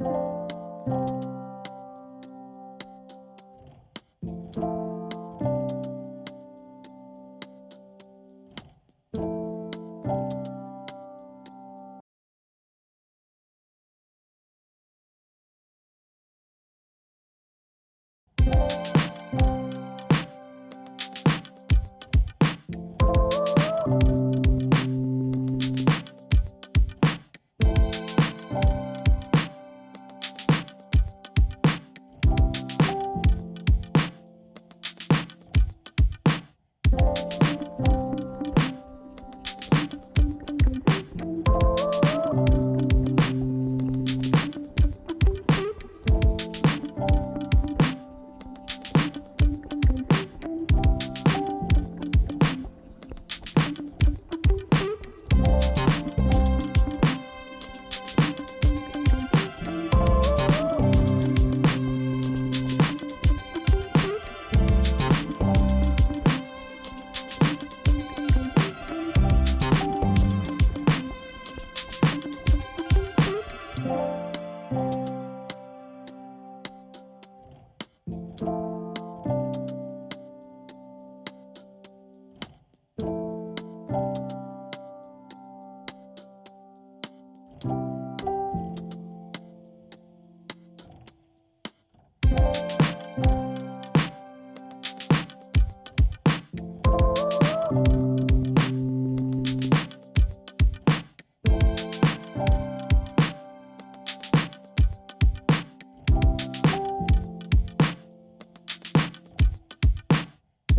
you.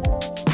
Bye.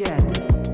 Yeah.